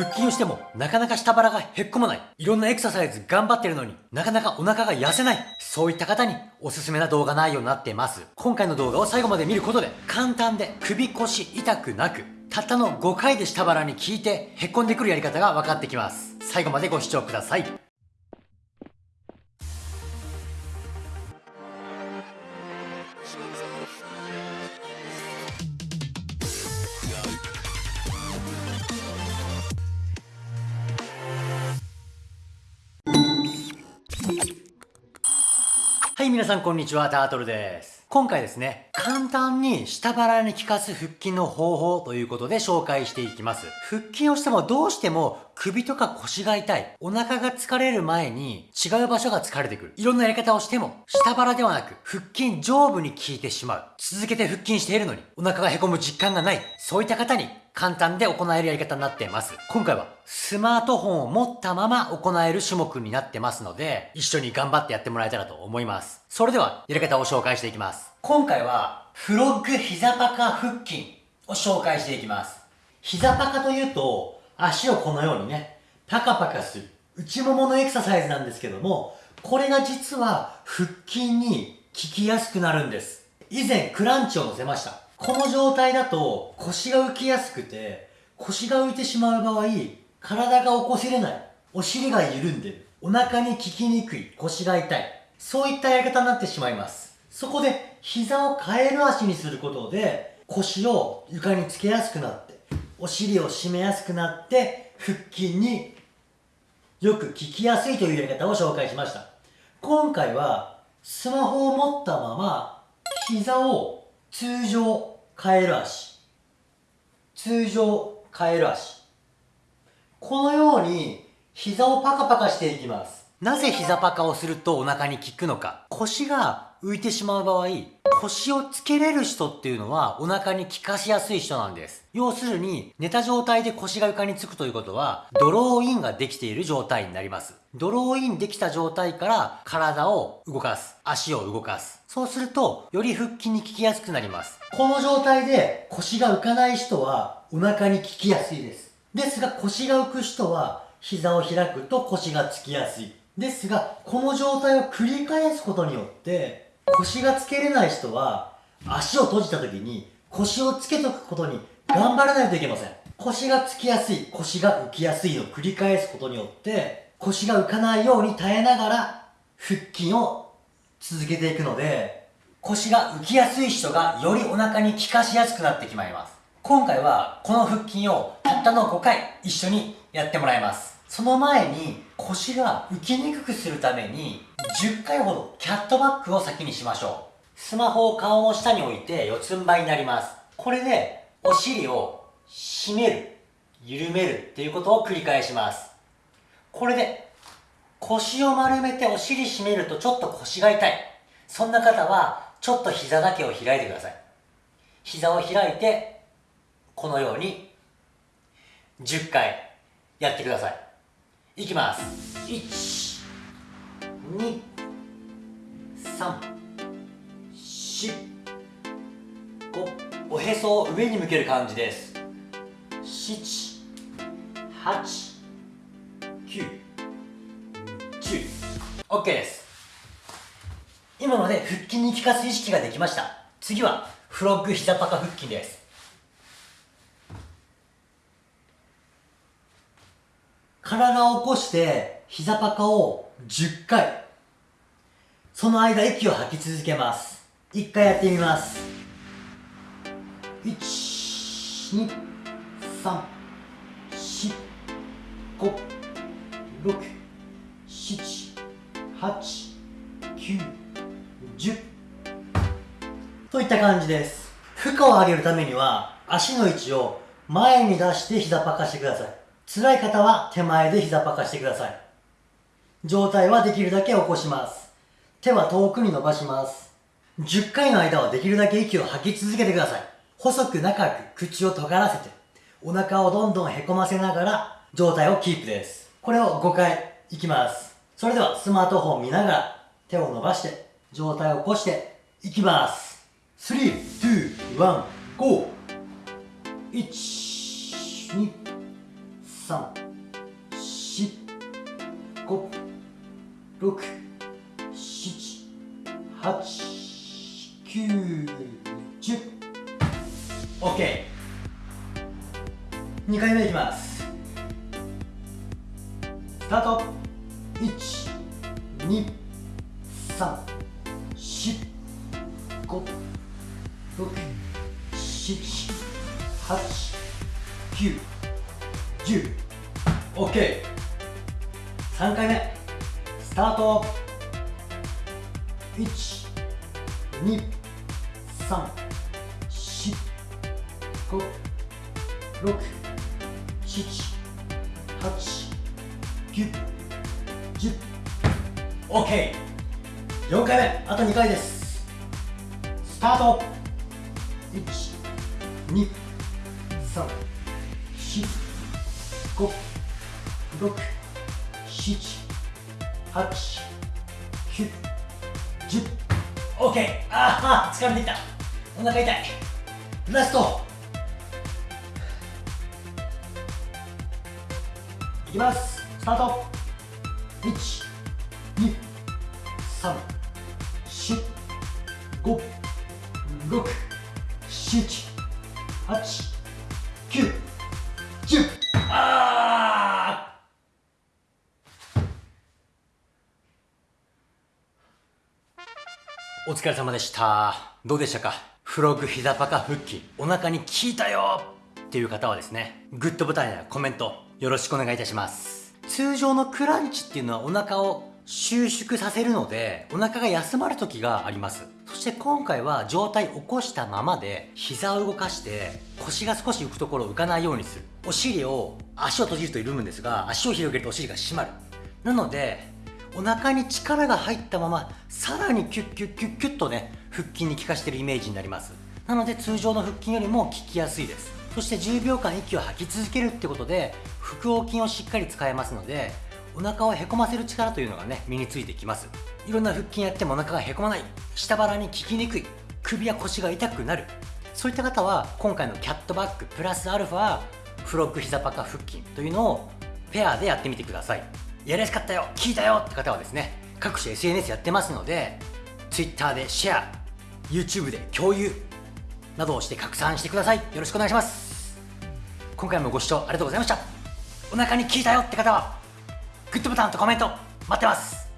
腹筋をしてもなかなか下腹がへっこまない。いろんなエクササイズ頑張ってるのになかなかお腹が痩せない。そういった方におすすめな動画内容になってます。今回の動画を最後まで見ることで簡単で首腰痛くなくたったの5回で下腹に効いてへっこんでくるやり方が分かってきます。最後までご視聴ください。はい、皆さんこんにちは、タートルです。今回ですね、簡単に下腹に効かす腹筋の方法ということで紹介していきます。腹筋をしてもどうしても首とか腰が痛い、お腹が疲れる前に違う場所が疲れてくる。いろんなやり方をしても下腹ではなく腹筋上部に効いてしまう。続けて腹筋しているのにお腹が凹む実感がない。そういった方に簡単で行えるやり方になっています。今回はスマートフォンを持ったまま行える種目になってますので、一緒に頑張ってやってもらえたらと思います。それでは、やり方を紹介していきます。今回は、フロッグ膝パカ腹筋を紹介していきます。膝パカというと、足をこのようにね、パカパカする。内もものエクササイズなんですけども、これが実は腹筋に効きやすくなるんです。以前クランチを乗せました。この状態だと腰が浮きやすくて、腰が浮いてしまう場合、体が起こせれない。お尻が緩んでる。お腹に効きにくい。腰が痛い。そういったやり方になってしまいます。そこで、膝をカエル足にすることで、腰を床につけやすくなって、お尻を締めやすくなって、腹筋によく効きやすいというやり方を紹介しました。今回は、スマホを持ったまま、膝を通常カエル足。通常カエル足。このように膝をパカパカしていきます。なぜ膝パカをするとお腹に効くのか。腰が浮いてしまう場合腰をつけれる人っていうのはお腹に効かしやすい人なんです。要するに寝た状態で腰が床につくということはドローインができている状態になります。ドローインできた状態から体を動かす。足を動かす。そうするとより腹筋に効きやすくなります。この状態で腰が浮かない人はお腹に効きやすいです。ですが腰が浮く人は膝を開くと腰がつきやすい。ですが、この状態を繰り返すことによって、腰がつけれない人は、足を閉じた時に腰をつけとくことに頑張らないといけません。腰がつきやすい、腰が浮きやすいのを繰り返すことによって、腰が浮かないように耐えながら腹筋を続けていくので、腰が浮きやすい人がよりお腹に効かしやすくなってきまいます。今回はこの腹筋をたったの5回一緒にやってもらいます。その前に腰が浮きにくくするために10回ほどキャットバックを先にしましょう。スマホを顔の下に置いて四つん這いになります。これでお尻を締める、緩めるっていうことを繰り返します。これで腰を丸めてお尻締めるとちょっと腰が痛い。そんな方はちょっと膝だけを開いてください。膝を開いてこのように10回やってください。いきます。1 2 3 4 5おへそを上に向ける感じです。7 8 9 10 OK です。今ので腹筋に効かす意識ができました。次はフロッグ膝パカ腹筋です。体を起こして膝パカを10回。その間息を吐き続けます。1回やってみます。1 2 3 4 5 6 7 8 9 10といった感じです。負荷を上げるためには足の位置を前に出して膝パカしてください。辛い方は手前で膝パカしてください。状態はできるだけ起こします。手は遠くに伸ばします。10回の間はできるだけ息を吐き続けてください。細く長く口を尖らせて、お腹をどんどんへこませながら状態をキープです。これを5回いきます。それではスマートフォン見ながら手を伸ばして状態を起こしていきます。3、2、1、GO! 1、2、三、四、五、六、七、八、九、十。オッケー。2回目いきます。スタート。一、二、三、四、五、六、七、八、九。10 OK 3回目。スタート。1 2 3 4 5 6 7 8 9 10 OK 4回目。あと2回です。スタート。1 2 3 4 5 6 7 8 9 10 OK ああ疲れてきた。お腹痛い。ラスト。いきます。スタート。1 2 3 4 5 6 7 8お疲れ様でした。どうでしたか？フロッグ膝パカ腹筋お腹に効いたよ。っていう方はですねグッドボタンやコメントよろしくお願いいたします。通常のクランチっていうのはお腹を収縮させるのでお腹が休まる時があります。そして今回は上体起こしたままで膝を動かして腰が少し浮くところを浮かないようにする。お尻を足を閉じると緩むんですが足を広げるとお尻が締まる。なのでお腹に力が入ったままさらにキュッキュッキュッキュッとね腹筋に効かしてるイメージになります。なので通常の腹筋よりも効きやすいです。そして10秒間息を吐き続けるってことで腹横筋をしっかり使えますのでお腹をへこませる力というのがね身についてきます。いろんな腹筋やってもお腹がへこまない。下腹に効きにくい。首や腰が痛くなる。そういった方は今回のキャットバックプラスアルファフロッグ膝パカ腹筋というのをペアでやってみてください。やりやすかったよ聞いたよって方はですね各種 SNS やってますので Twitter でシェア YouTube で共有などをして拡散してください。よろしくお願いします。今回もご視聴ありがとうございました。お腹に効いたよって方はグッドボタンとコメント待ってます「